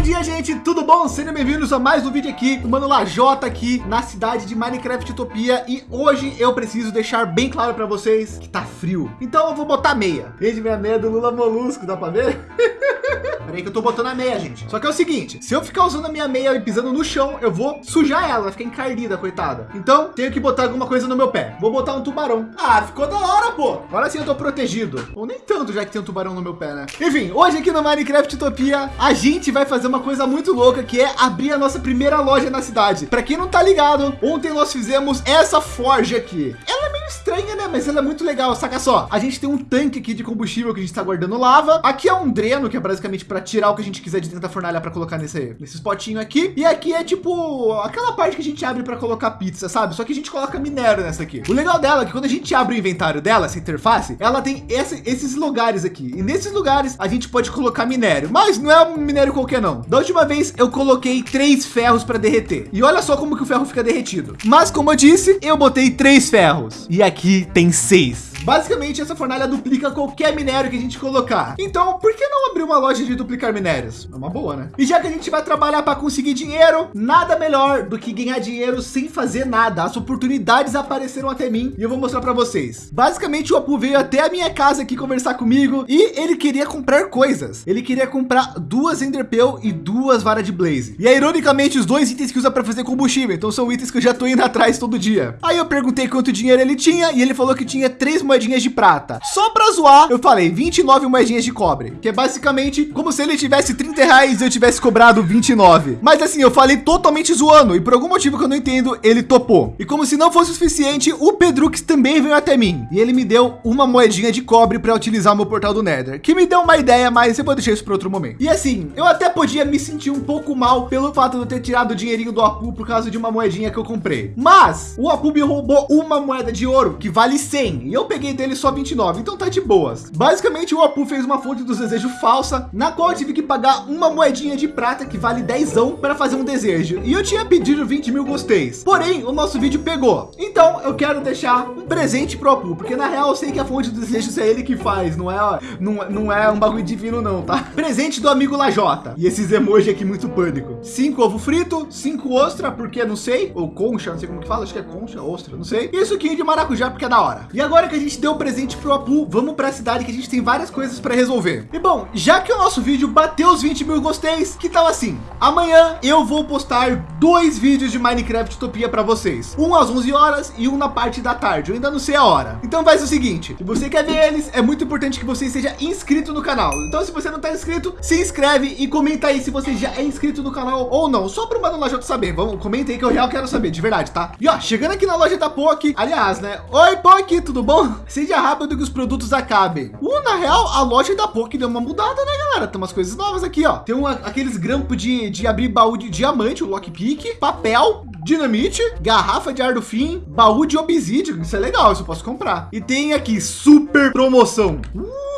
Bom dia, gente, tudo bom? Sejam bem-vindos a mais um vídeo aqui, o Mano Lajota aqui na cidade de Minecraft Utopia e hoje eu preciso deixar bem claro para vocês que tá frio. Então eu vou botar meia. Gente, minha meia do Lula Molusco, dá para ver? Peraí que eu tô botando a meia, gente. Só que é o seguinte, se eu ficar usando a minha meia e pisando no chão, eu vou sujar ela, vai ficar encardida, coitada. Então, tenho que botar alguma coisa no meu pé. Vou botar um tubarão. Ah, ficou da hora, pô. Agora sim eu tô protegido. Ou nem tanto, já que tem um tubarão no meu pé, né? Enfim, hoje aqui no Minecraft Utopia, a gente vai fazer uma coisa muito louca, que é abrir a nossa primeira loja na cidade. Para quem não tá ligado, ontem nós fizemos essa forja aqui. Ela é meio estranha, né? Mas ela é muito legal. Saca só, a gente tem um tanque aqui de combustível que a gente está guardando lava. Aqui é um dreno, que é basicamente para tirar o que a gente quiser de dentro da fornalha para colocar nesse, nesse potinho aqui. E aqui é tipo aquela parte que a gente abre para colocar pizza, sabe? Só que a gente coloca minério nessa aqui. O legal dela é que quando a gente abre o inventário dela, essa interface, ela tem esse, esses lugares aqui. E nesses lugares a gente pode colocar minério, mas não é um minério qualquer não. Da última vez eu coloquei três ferros para derreter. E olha só como que o ferro fica derretido. Mas como eu disse, eu botei três ferros. E aqui tem seis. Basicamente, essa fornalha duplica qualquer minério que a gente colocar. Então, por que não abrir uma loja de duplicar minérios? É uma boa, né? E já que a gente vai trabalhar para conseguir dinheiro, nada melhor do que ganhar dinheiro sem fazer nada. As oportunidades apareceram até mim e eu vou mostrar para vocês. Basicamente, o Apu veio até a minha casa aqui conversar comigo e ele queria comprar coisas. Ele queria comprar duas Enderpeel e duas varas de Blaze. E é, ironicamente, os dois itens que usa para fazer combustível. Então, são itens que eu já tô indo atrás todo dia. Aí eu perguntei quanto dinheiro ele tinha e ele falou que tinha três moedinhas de prata. Só para zoar, eu falei 29 moedinhas de cobre, que é basicamente como se ele tivesse 30 reais e eu tivesse cobrado 29. Mas assim, eu falei totalmente zoando e por algum motivo que eu não entendo, ele topou. E como se não fosse o suficiente, o Pedrux também veio até mim e ele me deu uma moedinha de cobre para utilizar o meu portal do Nether, que me deu uma ideia, mas eu vou deixar isso para outro momento. E assim, eu até podia me sentir um pouco mal pelo fato de eu ter tirado o dinheirinho do Apu por causa de uma moedinha que eu comprei. Mas o Apu me roubou uma moeda de ouro que vale 100 e eu peguei dele só 29, então tá de boas. Basicamente, o Apu fez uma fonte dos desejos falsa, na qual eu tive que pagar uma moedinha de prata que vale 10 para fazer um desejo. E eu tinha pedido 20 mil gosteis. Porém, o nosso vídeo pegou. Então, eu quero deixar um presente pro Apu, porque na real eu sei que a fonte dos desejos é ele que faz, não é, não, não é um bagulho divino não, tá? Presente do amigo Lajota. E esses emojis aqui muito pânico. Cinco ovo frito, cinco ostra, porque não sei, ou concha, não sei como que fala, acho que é concha, ostra, não sei. E suquinho de maracujá, porque é da hora. E agora que a gente deu o presente presente para o Apu. Vamos para a cidade que a gente tem várias coisas para resolver. E bom, já que o nosso vídeo bateu os 20 mil gosteis, que tal assim? Amanhã eu vou postar dois vídeos de Minecraft Utopia para vocês. Um às 11 horas e um na parte da tarde. Eu ainda não sei a hora. Então faz o seguinte, se você quer ver eles, é muito importante que você seja inscrito no canal. Então se você não está inscrito, se inscreve e comenta aí se você já é inscrito no canal ou não. Só para o Mano Lajota saber. Vamos, comenta aí que eu já quero saber, de verdade, tá? E ó, chegando aqui na loja da POC, aliás, né? Oi, POC, tudo bom? Seja rápido que os produtos acabem. Uh, na real, a loja da POC deu uma mudada, né, galera? Tem umas coisas novas aqui, ó. Tem uma, aqueles grampos de, de abrir baú de diamante, o lockpick, papel, dinamite, garrafa de ar do fim, baú de obsidian. Isso é legal, isso eu posso comprar. E tem aqui super promoção. Uh!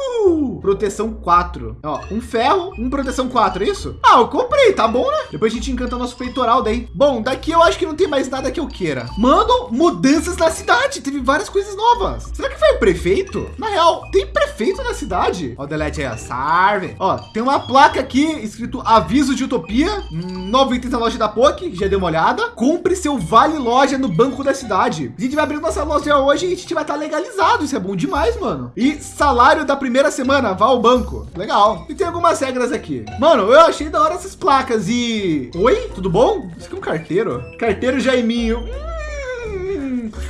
Proteção 4. Ó, um ferro, um proteção 4, é isso? Ah, eu comprei, tá bom, né? Depois a gente encanta nosso peitoral daí. Bom, daqui eu acho que não tem mais nada que eu queira. Mano, mudanças na cidade. Teve várias coisas novas. Será que foi o prefeito? Na real, tem prefeito na cidade? Ó, delete aí, a sarve. Ó, tem uma placa aqui escrito aviso de utopia. Novo item da loja da POC, já deu uma olhada. Compre seu vale loja no banco da cidade. A gente vai abrir nossa loja hoje e a gente vai estar legalizado. Isso é bom demais, mano. E salário da primeira semana, vá ao banco. Legal. E tem algumas regras aqui. Mano, eu achei da hora essas placas e... Oi, tudo bom? Isso aqui é um carteiro. Carteiro Jaiminho.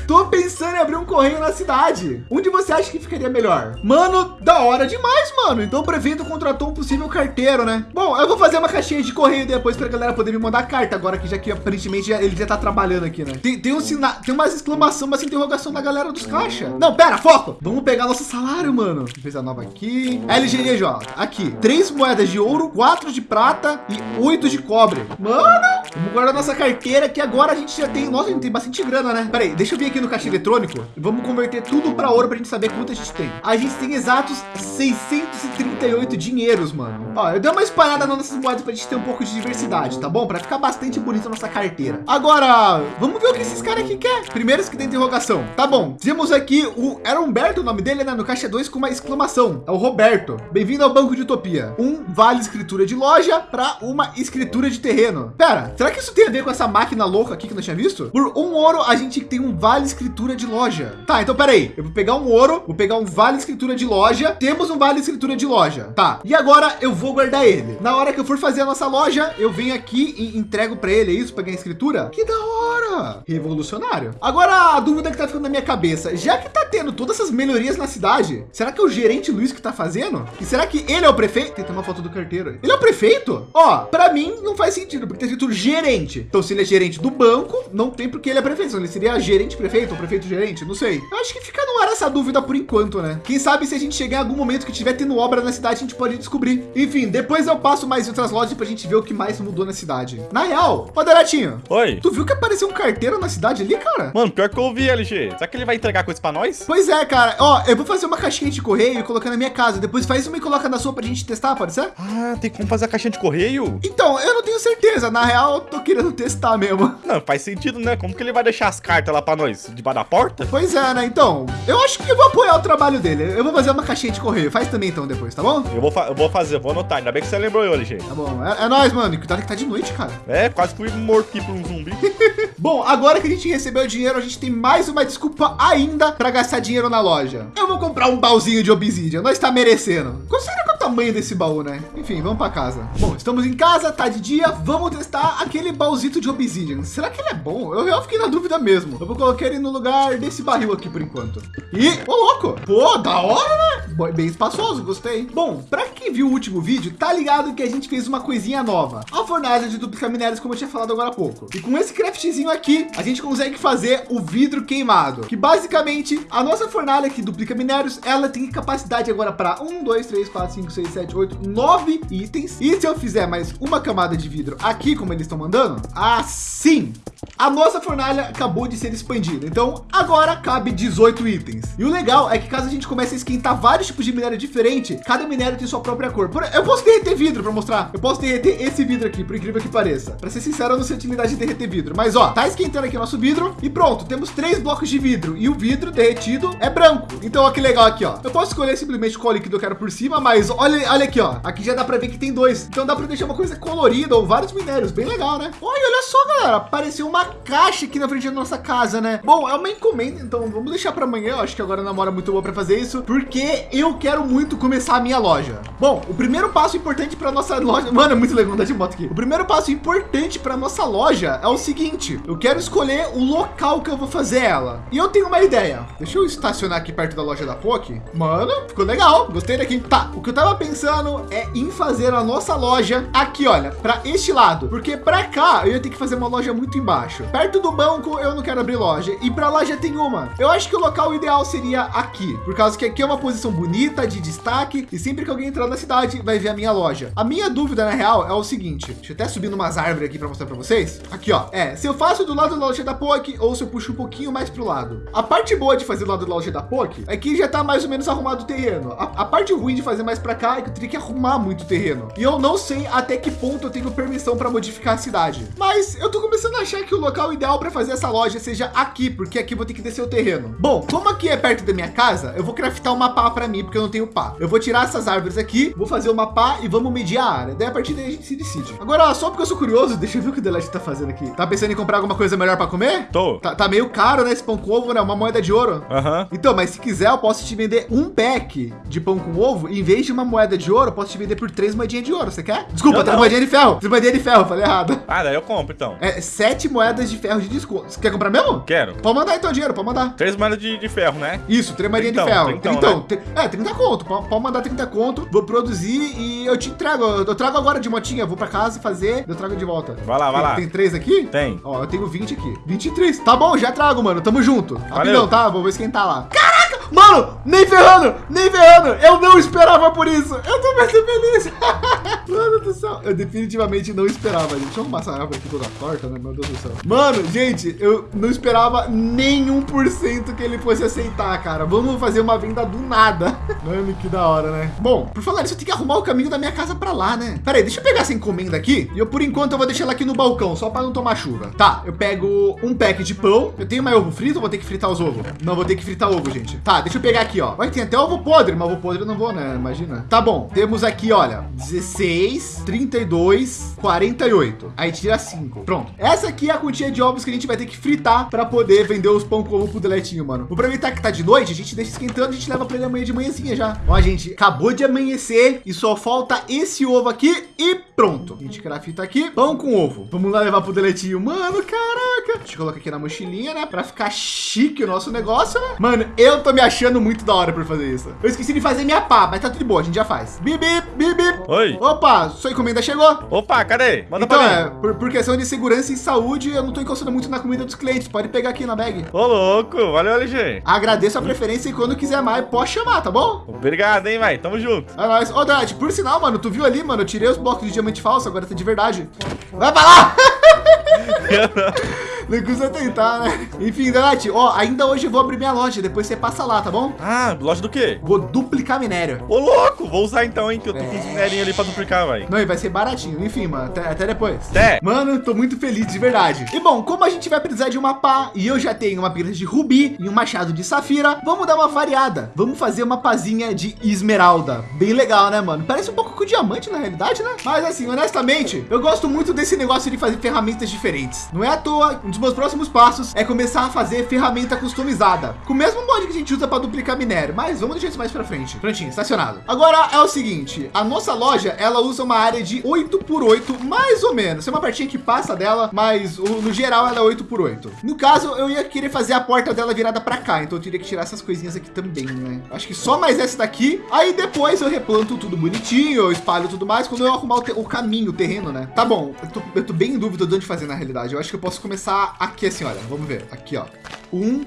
Tô pensando em abrir um correio na cidade. Onde você acha que ficaria melhor? Mano, da hora demais, mano. Então o prefeito contratou um possível carteiro, né? Bom, eu vou fazer uma caixinha de correio depois para a galera poder me mandar carta agora que já que aparentemente ele já tá trabalhando aqui, né? Tem, tem um sinal, tem umas exclamação, uma interrogação da galera dos caixa. Não, pera, foco. Vamos pegar nosso salário, mano. Fez a nova aqui. LGNJ, aqui. Três moedas de ouro, quatro de prata e oito de cobre. Mano, Vamos guardar nossa carteira que agora a gente já tem. Nossa, a gente tem bastante grana, né? Peraí, deixa eu vir aqui no caixa eletrônico e vamos converter tudo para ouro para a gente saber quanto a gente tem. A gente tem exatos 638 dinheiros, mano. Ó, eu dei uma espalhada nas nossas moedas para a gente ter um pouco de diversidade, tá bom? Para ficar bastante bonita nossa carteira. Agora, vamos ver o que esses caras aqui querem. Primeiro que tem interrogação. Tá bom. Temos aqui o era Humberto, o nome dele, né? No caixa 2 com uma exclamação. É o Roberto. Bem-vindo ao Banco de Utopia. Um vale escritura de loja para uma escritura de terreno. Pera, será que isso tem a ver com essa máquina louca aqui que nós tinha visto? Por um ouro, a gente tem um vale escritura de loja. Tá, então peraí. Eu vou pegar um ouro, vou pegar um vale escritura de loja. Temos um vale escritura de loja. Tá. E agora eu vou guardar ele. Na hora que eu for fazer a nossa loja, eu venho aqui e entrego para ele. É isso? Para ganhar escritura? Que da hora! Revolucionário. Agora a dúvida que tá ficando na minha cabeça, já que tá tendo todas essas melhorias na cidade, será que é o gerente Luiz que tá fazendo? E será que ele é o prefeito? Tem uma foto do carteiro. Ele é o prefeito? Ó, para mim não faz sentido, porque tem escrito gerente. Então, se ele é gerente do banco, não tem porque ele é prefeito. Ele seria gerente prefeito ou prefeito gerente, não sei. Eu acho que fica no ar essa dúvida por enquanto, né? Quem sabe se a gente chegar em algum momento que tiver tendo obra na cidade, a gente pode descobrir. Enfim, depois eu passo mais outras lojas para a gente ver o que mais mudou na cidade. Na real, ó, Daratinho. Oi. Tu viu que apareceu um carteiro na cidade ali, cara? Mano, pior que eu ouvi, LG. Será que ele vai entregar coisa para nós? Pois é, cara. Ó, eu vou fazer uma caixinha de correio e colocar na minha casa. Depois faz uma e coloca na sua pra gente testar, pode ser? Ah, tem como fazer a caixinha de correio? Então, eu não tenho certeza. Na real, eu tô querendo testar mesmo. Não, faz sentido, né? Como que ele vai deixar as cartas lá para nós? Debaixo da porta? Pois é, né? Então, eu acho que eu vou apoiar o trabalho dele. Eu vou fazer uma caixinha de correio. Faz também então depois, tá bom? Eu vou, eu vou fazer, vou anotar. Ainda bem que você lembrou eu, LG. Tá bom. É, é nóis, mano. Cuidado que tá de noite, cara. É, quase fui morto aqui por um zumbi. bom, agora que a gente recebeu o dinheiro, a gente tem mais uma desculpa ainda para gastar dinheiro na loja. Eu vou comprar um baúzinho de obsidian. Nós está merecendo. Considera é o tamanho desse baú, né? Enfim, vamos para casa. Bom, estamos em casa, tá de dia. Vamos testar aquele baúzito de obsidian. Será que ele é bom? Eu, eu fiquei na dúvida mesmo. Eu vou colocar ele no lugar desse barril aqui por enquanto. E, ô louco, pô, da hora, né? Bem espaçoso, gostei. Bom, para quem viu o último vídeo, tá ligado que a gente fez uma coisinha nova. A fornalha de duplicar minérios, como eu tinha falado agora há pouco. E com esse craftzinho aqui, a gente consegue fazer o vidro queimado, que basicamente a nossa fornalha que duplica minérios, ela tem capacidade agora para 1, 2, 3, 4, 5, 6, 7, 8, 9 itens. E se eu fizer mais uma camada de vidro aqui, como eles estão mandando, assim, a nossa fornalha acabou de ser expandida. Então agora cabe 18 itens. E o legal é que caso a gente comece a esquentar vários tipos de minério diferente, cada minério tem sua própria cor. Eu posso derreter vidro para mostrar. Eu posso derreter esse vidro aqui, por incrível que pareça. Para ser sincero, eu não sei a utilidade de derreter vidro. Mas ó, tá esquentando aqui o nosso vidro e pronto. Temos três blocos de vidro e o vidro derretido é branco. Então ó, que legal aqui ó. Eu posso escolher simplesmente qual líquido eu quero por cima, mas olha, olha aqui ó. Aqui já dá para ver que tem dois. Então dá para deixar uma coisa colorida ou vários minérios. Bem legal, né? Olha, olha só, galera. Apareceu uma caixa aqui na frente da nossa casa, né? Bom, é uma encomenda, então vamos deixar para amanhã. Eu acho que agora na hora muito boa para fazer isso, porque eu quero muito começar a minha loja. Bom, o primeiro passo importante para nossa loja, mano, é muito legal andar de moto aqui. O primeiro passo importante para nossa loja é o seguinte: eu quero escolher o local que eu vou fazer ela. E eu tenho uma ideia. Deixa eu estacionar aqui perto da loja da POC. Mano, ficou legal. Gostei daqui. Tá, o que eu tava pensando é em fazer a nossa loja aqui, olha, para este lado, porque para cá eu ia ter que fazer uma loja muito embaixo. Perto do banco eu não quero abrir loja e para lá já tem uma. Eu acho que o local ideal seria aqui, por causa que aqui é uma posição bonita de destaque e sempre que alguém entrar na cidade vai ver a minha loja. A minha dúvida na real é o seguinte, deixa eu até subir umas árvores aqui para mostrar para vocês. Aqui ó, é se eu faço do lado da loja da POC ou se eu puxo um pouquinho mais para o lado. A parte boa de fazer do lado da loja da POC é que já tá mais ou menos arrumado o terreno. A, a parte ruim de fazer mais para cá é que eu teria que arrumar muito terreno. E eu não sei até que ponto eu tenho permissão para modificar a cidade. Mas eu tô começando a achar que o local ideal para fazer essa loja seja aqui, porque aqui vou ter que descer o terreno. Bom, como aqui é perto da minha casa, eu vou craftar uma pá para mim, porque eu não tenho pá. Eu vou tirar essas árvores aqui, vou fazer uma pá e vamos medir a área. Daí a partir daí a gente se decide. Agora, só porque eu sou curioso, deixa eu ver o que o Delete tá fazendo aqui. Tá pensando em comprar alguma coisa melhor para comer? Tô. Tá, tá, meio caro, né? Esse pão com ovo, né? Uma moeda de ouro. Aham. Uhum. Então, mas se quiser, eu posso te vender um pack de pão com ovo. Em vez de uma moeda de ouro, eu posso te vender por três moedinhas de ouro. Você quer? Desculpa, três moedinhas de ferro. Três moedinhas de ferro, falei errado. Ah, daí eu compro então. É sete moedas de ferro de desconto. Você quer comprar mesmo? Quero. Pode mandar então dinheiro, pode mandar. Três moedas de, de ferro, né? Isso, três moedinhas de ferro. Então, então né? é, 30 conto. Pode, pode mandar 30 conto. Vou produzir e eu te entrego. Eu trago agora de motinha. Vou para casa fazer, eu trago de volta. Vai lá, vai tem, lá. Tem três aqui? Tem. Ó, eu tenho 20 aqui. 23. Tá bom, já trago, mano. Tamo junto. Rapidão, tá? Vou esquentar lá. Caraca! Mano, nem ferrando, nem ferrando. Eu não esperava por isso. Eu tô muito feliz. Mano do céu. Eu definitivamente não esperava, gente. Deixa eu arrumar essa árvore aqui toda torta, né? Meu Deus do céu. Mano, gente, eu não esperava nenhum por cento que ele fosse aceitar, cara. Vamos fazer uma venda do nada. Mano, que da hora, né? Bom, por falar isso, eu tenho que arrumar o caminho da minha casa para lá, né? Pera aí, deixa eu pegar essa encomenda aqui. E eu, por enquanto, eu vou deixar ela aqui no balcão, só para não tomar chuva. Tá, eu pego um pack de pão. Eu tenho mais ovo frito, vou ter que fritar os ovos. Não, vou ter que fritar ovo, gente. Tá, deixa eu pegar aqui, ó. Vai ter até ovo podre, mas ovo podre eu não vou, né? Imagina. Tá bom, temos aqui, olha, 16, 32, 48. Aí tira 5. Pronto. Essa aqui é a quantia de ovos que a gente vai ter que fritar para poder vender os pão com ovo pro deletinho, mano. Vou aproveitar que tá de noite, a gente deixa esquentando, a gente leva para ele amanhã de manhãzinha já. Ó, gente, acabou de amanhecer e só falta esse ovo aqui e pronto. A gente crafta aqui, pão com ovo. Vamos lá levar pro deletinho. Mano, caraca. A gente coloca aqui na mochilinha, né? Para ficar chique o nosso negócio, né? Mano, eu tô me achando muito da hora por fazer isso. Eu esqueci de fazer minha pá, mas tá tudo bom, a gente já faz. Bibi, bibi. Oi. Opa, sua encomenda chegou. Opa, cadê? Manda então, é, por, por, questão de segurança e saúde, eu não tô encostando muito na comida dos clientes. Pode pegar aqui na bag. Ô, louco. Valeu, LG. Agradeço a preferência e quando quiser mais, pode chamar, tá bom? Obrigado, hein, vai. Tamo junto. É nóis. Ô, Dad, por sinal, mano, tu viu ali, mano, eu tirei os blocos de diamante falso, agora tá de verdade. Vai pra lá! Não custa tentar, né? Enfim, Donati, ó, ainda hoje eu vou abrir minha loja, depois você passa lá, tá bom? Ah, loja do quê? Vou duplicar minério. Ô, louco, vou usar então, hein, que eu tô é... com uns minérios ali pra duplicar, vai. Não, e vai ser baratinho. Enfim, mano, até, até depois. Até. Mano, tô muito feliz, de verdade. E bom, como a gente vai precisar de uma pá e eu já tenho uma pilha de rubi e um machado de safira, vamos dar uma variada. Vamos fazer uma pazinha de esmeralda. Bem legal, né, mano? Parece um pouco com diamante na realidade, né? Mas assim, honestamente, eu gosto muito desse negócio de fazer ferramentas diferentes. Não é à toa, um dos meus próximos passos é começar a fazer ferramenta customizada, com o mesmo mod que a gente usa para duplicar minério, mas vamos deixar isso mais para frente. Prontinho, estacionado. Agora é o seguinte, a nossa loja, ela usa uma área de 8 por 8, mais ou menos. Tem uma partinha que passa dela, mas no geral ela é 8 por 8. No caso, eu ia querer fazer a porta dela virada para cá, então eu teria que tirar essas coisinhas aqui também, né? Acho que só mais essa daqui. Aí depois eu replanto tudo bonitinho, eu espalho tudo mais quando eu arrumar o, o caminho, o terreno, né? Tá bom, eu tô, eu tô bem em dúvida de onde fazer na realidade. Eu acho que eu posso começar aqui assim, olha. Vamos ver. Aqui, ó. Um,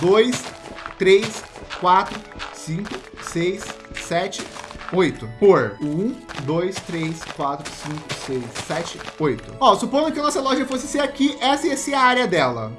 dois, três, quatro, cinco, seis, sete, oito. Por um, dois, três, quatro, cinco, seis, sete, oito. Ó, supondo que a nossa loja fosse ser aqui, essa ia ser a área dela.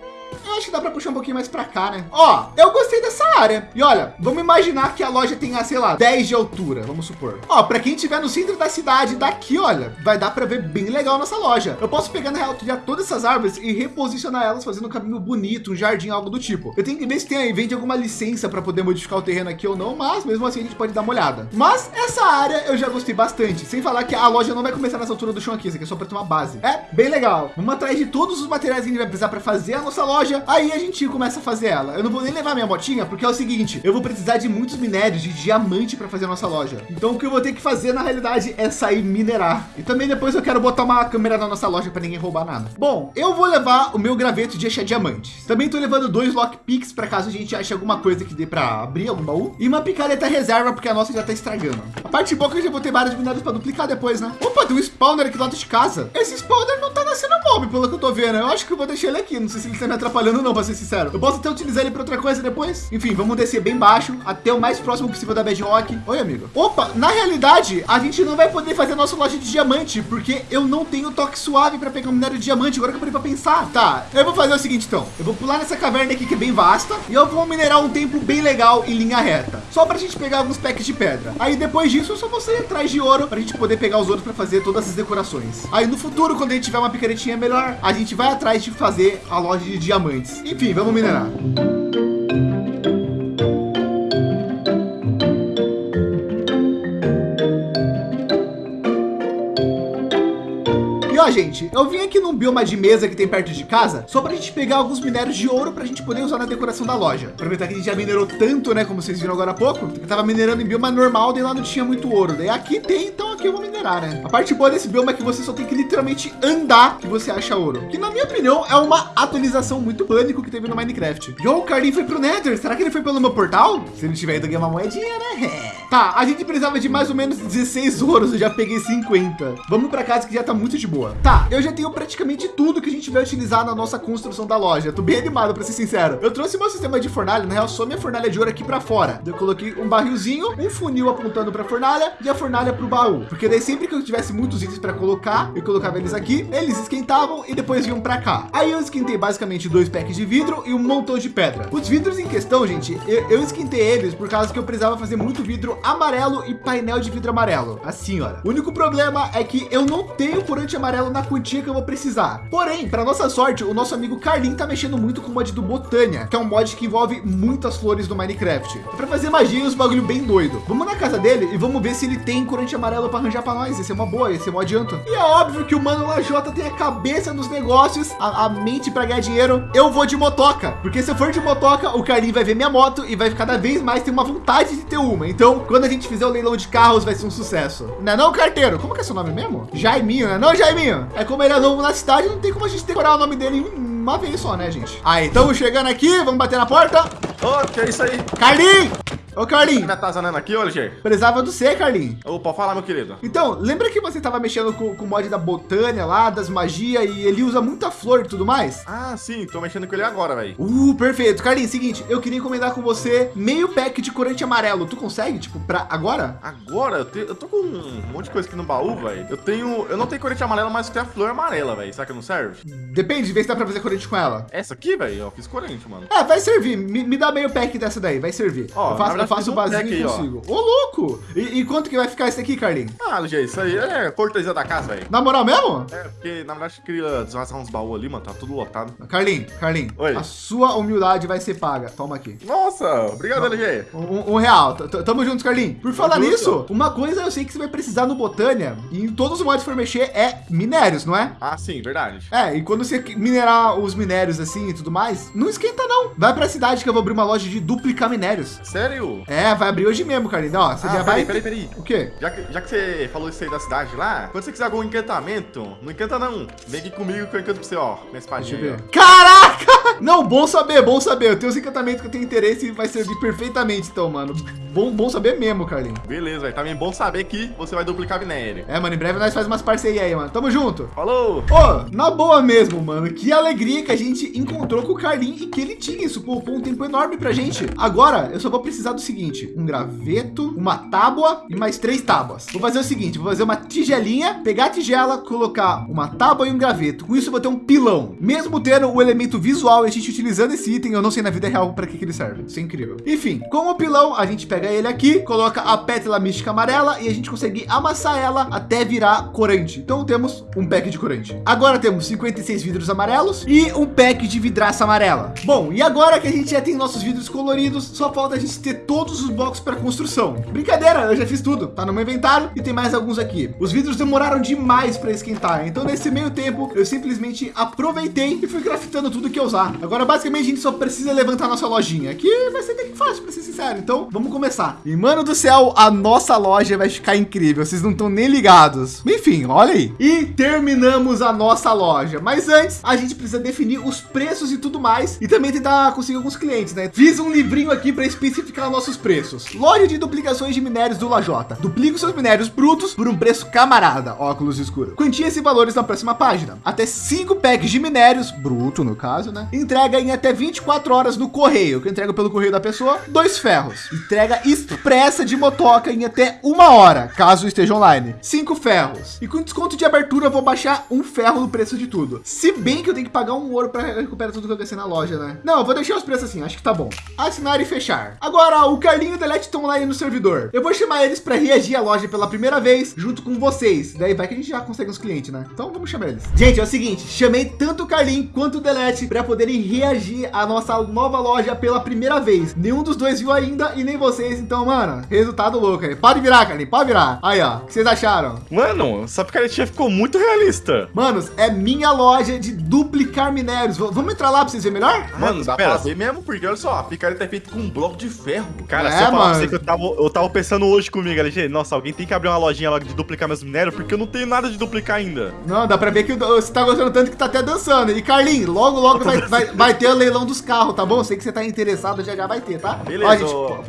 Acho que dá para puxar um pouquinho mais para cá, né? Ó, eu gostei dessa área. E olha, vamos imaginar que a loja tenha, sei lá, 10 de altura, vamos supor. Ó, para quem estiver no centro da cidade, daqui, olha, vai dar para ver bem legal nossa loja. Eu posso pegar na real todas essas árvores e reposicionar elas fazendo um caminho bonito, um jardim, algo do tipo. Eu tenho que ver se tem aí, vende alguma licença para poder modificar o terreno aqui ou não, mas mesmo assim a gente pode dar uma olhada. Mas essa área eu já gostei bastante, sem falar que a loja não vai começar nessa altura do chão aqui, isso aqui é só para ter uma base. É bem legal. Vamos atrás de todos os materiais que a gente vai precisar para fazer a nossa loja loja, aí a gente começa a fazer ela. Eu não vou nem levar minha motinha, porque é o seguinte, eu vou precisar de muitos minérios de diamante para fazer a nossa loja. Então o que eu vou ter que fazer na realidade é sair minerar. E também depois eu quero botar uma câmera na nossa loja para ninguém roubar nada. Bom, eu vou levar o meu graveto de achar diamantes. Também tô levando dois lockpicks para caso a gente ache alguma coisa que dê para abrir algum baú. E uma picareta reserva, porque a nossa já tá estragando. A parte boa é que eu já vou ter vários minérios para duplicar depois, né? Opa, tem um spawner aqui do lado de casa. Esse spawner não tá nascendo mob, pelo que eu tô vendo. Eu acho que eu vou deixar ele aqui. Não sei se ele tá me atrapalhando atrapalhando não, para ser sincero. Eu posso até utilizar ele para outra coisa depois. Enfim, vamos descer bem baixo, até o mais próximo possível da Bedrock. Oi, amigo. Opa, na realidade, a gente não vai poder fazer a nossa loja de diamante, porque eu não tenho toque suave para pegar um minério de diamante. Agora que eu parei para pensar. Tá, eu vou fazer o seguinte, então. Eu vou pular nessa caverna aqui, que é bem vasta, e eu vou minerar um templo bem legal em linha reta. Só para a gente pegar alguns packs de pedra. Aí depois disso, eu só vou sair atrás de ouro para a gente poder pegar os ouros para fazer todas as decorações. Aí no futuro, quando a gente tiver uma picaretinha melhor, a gente vai atrás de fazer a loja de diamantes. Enfim, vamos minerar. ó, gente, eu vim aqui num bioma de mesa que tem perto de casa, só para a gente pegar alguns minérios de ouro para a gente poder usar na decoração da loja. Aproveitar que a gente já minerou tanto, né, como vocês viram agora há pouco, eu tava minerando em bioma normal, daí lá não tinha muito ouro. Daí aqui tem, então aqui eu vou minerar, né? A parte boa desse bioma é que você só tem que literalmente andar que você acha ouro. Que na minha opinião é uma atualização muito pânico que teve no Minecraft. E o Cardin foi pro Nether. Será que ele foi pelo meu portal? Se ele tiver ido ganhar uma moedinha, né? Tá, a gente precisava de mais ou menos 16 ouros, eu já peguei 50. Vamos para casa que já tá muito de boa. boa. Tá, eu já tenho praticamente tudo que a gente vai utilizar na nossa construção da loja. tô bem animado, para ser sincero. Eu trouxe meu sistema de fornalha, na real, só minha fornalha de ouro aqui para fora. Eu coloquei um barrilzinho, um funil apontando para a fornalha e a fornalha para o baú. Porque daí sempre que eu tivesse muitos itens para colocar, eu colocava eles aqui, eles esquentavam e depois vinham para cá. Aí eu esquentei basicamente dois packs de vidro e um montão de pedra. Os vidros em questão, gente, eu, eu esquentei eles por causa que eu precisava fazer muito vidro amarelo e painel de vidro amarelo. Assim, olha. O único problema é que eu não tenho corante amarelo na quantia que eu vou precisar. Porém, para nossa sorte, o nosso amigo Carlin tá mexendo muito com o mod do Botânia, que é um mod que envolve muitas flores do Minecraft. É para fazer magia e uns bagulho bem doido. Vamos na casa dele e vamos ver se ele tem corante amarelo para arranjar para nós. Esse é uma boa, esse é um adianto. E é óbvio que o Mano Lajota tem a cabeça nos negócios, a, a mente para ganhar dinheiro. Eu vou de motoca, porque se eu for de motoca, o Carlin vai ver minha moto e vai cada vez mais ter uma vontade de ter uma. Então, quando a gente fizer o leilão de carros, vai ser um sucesso. Não é não, carteiro? Como que é seu nome mesmo? Jaiminho, né? Não, Jaiminho. É como ele é novo na cidade, não tem como a gente decorar o nome dele em uma vez só, né, gente? Aí, estamos chegando aqui, vamos bater na porta. Ô, oh, que é isso aí? Carlinhos! Ô, Carlinhos. Tá atazanando aqui, Oliver? Precisava do C, Carlinhos. Opa, fala, meu querido. Então, lembra que você tava mexendo com, com o mod da Botânia lá, das magias, e ele usa muita flor e tudo mais? Ah, sim, tô mexendo com ele agora, velho. Uh, perfeito. Carlinhos, seguinte, eu queria encomendar com você meio pack de corante amarelo. Tu consegue, tipo, pra agora? Agora? Eu, te, eu tô com um monte de coisa aqui no baú, velho. Eu tenho, eu não tenho corante amarelo, mas tenho a flor amarela, velho. Será que não serve? Depende, vê se dá pra fazer corante com ela. Essa aqui, velho, eu fiz corante, mano. É, vai servir. Me, me dá meio pack dessa daí, vai servir. Ó, eu faço, eu faço o básico consigo. Ô, louco! E, e, quanto que vai ficar esse aqui, Carlinhos? Ah, LG, isso aí é cortesia da casa, velho. Na moral mesmo? É, porque na verdade eu queria desvazar uns baús ali, mano. Tá tudo lotado. Carlinhos, Carlinhos. Oi. A sua humildade vai ser paga. Toma aqui. Nossa, obrigado, LG. Um, um real. T Tamo juntos, Carlinhos. Por falar Tamo nisso, junto. uma coisa eu sei que você vai precisar no Botânia e em todos os modos que for mexer é minérios, não é? Ah, sim, verdade. É, e quando você minerar os minérios assim e tudo mais, não esquenta não. Vai pra cidade que eu vou abrir uma loja de duplicar minérios. Sério? É, vai abrir hoje mesmo, Carlinhos. Ó, você ah, já peraí, vai... Peraí, peraí, O quê? Já que, já que você falou isso aí da cidade lá, quando você quiser algum encantamento, não encanta não. Vem aqui comigo que eu encanto pra você, ó. Minha espadinha. Deixa eu ver. Caraca! Não, bom saber, bom saber. Eu tenho os encantamentos que eu tenho interesse e vai servir perfeitamente, então, mano. Bom, bom saber mesmo, Carlinhos. Beleza, velho. Também bom saber que você vai duplicar minério. É, mano, em breve nós faz umas parcerias aí, mano. Tamo junto. Falou! Ô, oh, na boa mesmo, mano. Que alegria que a gente encontrou com o Carlinhos e que ele tinha. Isso poupou um tempo enorme pra gente. Agora, eu só vou precisar do seguinte. Um graveto, uma tábua e mais três tábuas. Vou fazer o seguinte, vou fazer uma tigelinha, pegar a tigela, colocar uma tábua e um graveto. Com isso eu vou ter um pilão. Mesmo tendo o elemento visual e a gente utilizando esse item, eu não sei na vida real para que, que ele serve. Isso é incrível. Enfim, com o pilão, a gente pega ele aqui, coloca a pétala mística amarela e a gente consegue amassar ela até virar corante. Então temos um pack de corante. Agora temos 56 vidros amarelos e um pack de vidraça amarela. Bom, e agora que a gente já tem nossos vidros coloridos, só falta a gente ter todos os blocos para construção. Brincadeira, eu já fiz tudo. Tá no meu inventário e tem mais alguns aqui. Os vidros demoraram demais para esquentar. Então nesse meio tempo eu simplesmente aproveitei e fui craftando tudo que eu usar. Agora basicamente a gente só precisa levantar nossa lojinha. Aqui vai ser bem fácil, para ser sincero. Então vamos começar. E mano do céu, a nossa loja vai ficar incrível. Vocês não estão nem ligados. Enfim, olha aí. E terminamos a nossa loja. Mas antes a gente precisa definir os preços e tudo mais. E também tentar conseguir alguns clientes, né? Fiz um livrinho aqui para especificar nossos preços. Loja de duplicações de minérios do Lajota. Duplique seus minérios brutos por um preço camarada, óculos escuro. Quantias e valores na próxima página. Até cinco packs de minérios, bruto no caso, né? Entrega em até 24 horas no correio, que entrega pelo correio da pessoa, dois ferros. Entrega expressa de motoca em até uma hora, caso esteja online. Cinco ferros. E com desconto de abertura, eu vou baixar um ferro no preço de tudo. Se bem que eu tenho que pagar um ouro para recuperar tudo que eu gastei na loja, né? Não, eu vou deixar os preços assim, acho que tá bom. Assinar e fechar. Agora, o Carlinho e o Delete estão lá no servidor. Eu vou chamar eles para reagir à loja pela primeira vez junto com vocês. Daí vai que a gente já consegue uns clientes, né? Então vamos chamar eles. Gente, é o seguinte, chamei tanto o Carlinho quanto o Delete para poderem reagir à nossa nova loja pela primeira vez. Nenhum dos dois viu ainda e nem vocês. Então, mano, resultado louco aí. Pode virar, Carlinho, pode virar. Aí, ó, o que vocês acharam? Mano, essa picaretinha ficou muito realista. Manos, é minha loja de duplicar minérios. V vamos entrar lá para vocês verem melhor? Mano, dá pra ver mesmo, porque olha só, a picareta é feita com um bloco de ferro. Cara, É, se eu falar pra mano. você que eu tava, eu tava pensando hoje comigo, LG, nossa, alguém tem que abrir uma lojinha logo de duplicar meus minérios, porque eu não tenho nada de duplicar ainda. Não, dá pra ver que você tá gostando tanto que tá até dançando. E Carlinhos, logo, logo vai, vai, vai ter o leilão dos carros, tá bom? Sei que você tá interessado, já já vai ter, tá? Beleza, Ó, gente, ô. p-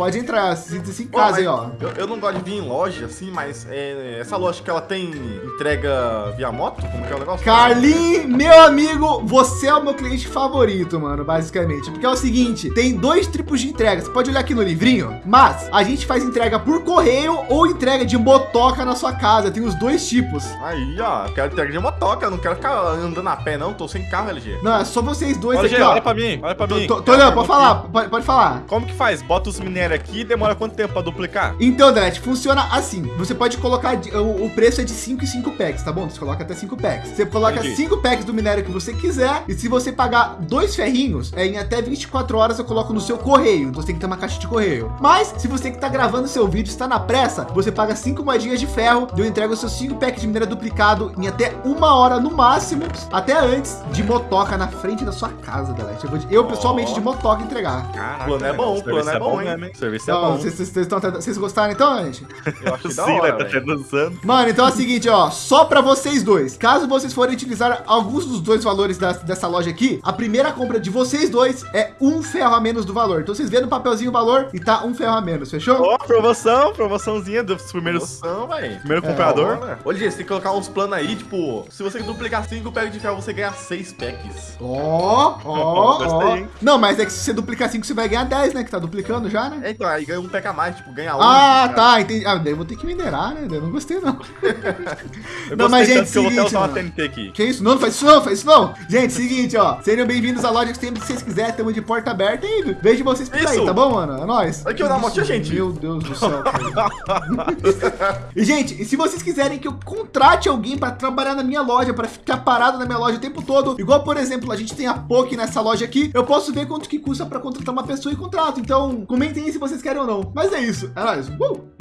pode entrar, sinta-se em casa aí, ó. Eu, eu não gosto de vir em loja, assim, mas é, essa loja que ela tem entrega via moto? Como que é o negócio? Carlinhos, meu amigo, você é o meu cliente favorito, mano, basicamente. Porque é o seguinte, tem dois tipos de entrega. Você pode olhar aqui no livrinho, mas a gente faz entrega por correio ou entrega de motoca na sua casa. Tem os dois tipos. Aí, ó, eu quero entrega de motoca, eu não quero ficar andando a pé, não. Tô sem carro, LG. Não, é só vocês dois Olha, aqui, LG, ó. olha pra mim, olha pra mim. Tô, tô olhando, pode falar, pode, pode falar. Como que faz? Bota os minérios aqui e demora quanto tempo pra duplicar? Então, Delete, funciona assim. Você pode colocar, o, o preço é de 5 e 5 packs, tá bom? Você coloca até 5 packs. Você coloca Entendi. 5 packs do minério que você quiser. E se você pagar dois ferrinhos, é, em até 24 horas eu coloco no seu correio. Você tem que ter uma caixa de correio. Mas, se você que tá gravando seu vídeo está na pressa, você paga 5 moedinhas de ferro. E eu entrego os seus 5 packs de minério duplicado em até uma hora no máximo. Até antes de motoca na frente da sua casa, Delete. Eu, vou pessoalmente de motoca entregar. Caraca, o plano é bom, o plano é bom, hein? O serviço é Então, bom. Vocês, vocês, estão vocês gostaram então, gente? Eu acho que da né? hora, tá tá até dançando. Mano, então é o seguinte, ó, só para vocês dois. Caso vocês forem utilizar alguns dos dois valores da- dessa loja aqui, a primeira compra de vocês dois é um ferro a menos do valor. Então vocês vêem no papelzinho o valor e tá um ferro a menos, fechou? Ó, promoção, promoçãozinha dos primeiros... Promoção, velho. Primeiro comprador. Olha, Ô, Ligia, você tem que colocar uns planos aí, tipo, se você duplicar 5 packs de ferro, você ganha 6 packs. Ó, ó, Gostei, ó. hein? Não, mas é que se você duplicar 5, você vai ganhar 10, né? Que tá duplicando já, né? É, então, aí ganha um pack a mais, tipo, ganha 11. Ah, cara. tá, entendi. Ah, daí eu vou ter que minerar, né? Eu não gostei, não. Eu Não, mas, gente, que eu vou até seguinte, usar uma. TNT aqui. Que isso? Não, não faz isso não, faz isso não. Gente, seguinte, ó. Sejam bem-vindos à loja que sempre que vocês quiserem. Estamos de porta aberta e vejo vocês por aí, Isso. tá bom, mano? É nóis. Aqui, eu dar uma motinha, gente. Meu Deus do céu. e, gente, e se vocês quiserem que eu contrate alguém para trabalhar na minha loja, para ficar parado na minha loja o tempo todo, igual, por exemplo, a gente tem a POC nessa loja aqui, eu posso ver quanto que custa para contratar uma pessoa e contrato. Então, comentem aí se vocês querem não. Mas é isso. É nóis. Uh!